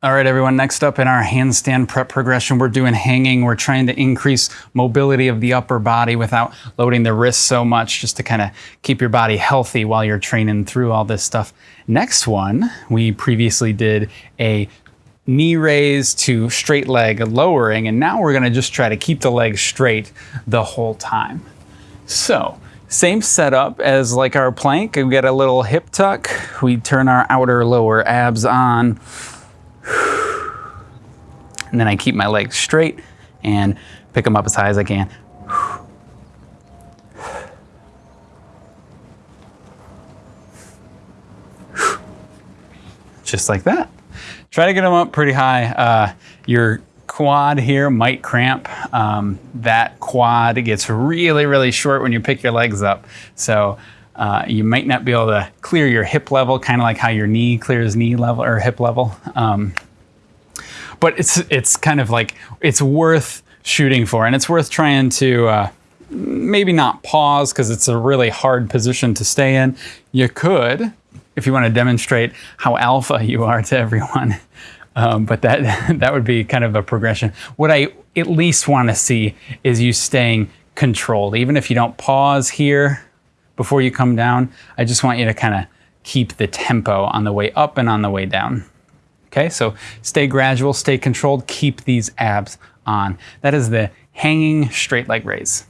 All right, everyone, next up in our handstand prep progression, we're doing hanging. We're trying to increase mobility of the upper body without loading the wrists so much, just to kind of keep your body healthy while you're training through all this stuff. Next one, we previously did a knee raise to straight leg lowering, and now we're gonna just try to keep the leg straight the whole time. So, same setup as like our plank. We get a little hip tuck. We turn our outer lower abs on and then I keep my legs straight and pick them up as high as I can. Just like that. Try to get them up pretty high. Uh, your quad here might cramp. Um, that quad gets really, really short when you pick your legs up. So uh, you might not be able to clear your hip level, kind of like how your knee clears knee level or hip level. Um, but it's it's kind of like it's worth shooting for, and it's worth trying to uh, maybe not pause because it's a really hard position to stay in. You could, if you want to demonstrate how alpha you are to everyone. Um, but that that would be kind of a progression. What I at least want to see is you staying controlled, even if you don't pause here before you come down. I just want you to kind of keep the tempo on the way up and on the way down. Okay, so stay gradual, stay controlled, keep these abs on. That is the hanging straight leg raise.